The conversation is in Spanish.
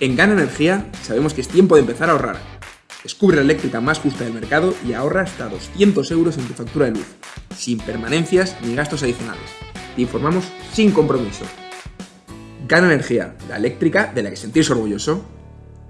En Gana Energía sabemos que es tiempo de empezar a ahorrar. Descubre la eléctrica más justa del mercado y ahorra hasta 200 euros en tu factura de luz, sin permanencias ni gastos adicionales. Te informamos sin compromiso. Gana Energía, la eléctrica de la que sentirse orgulloso.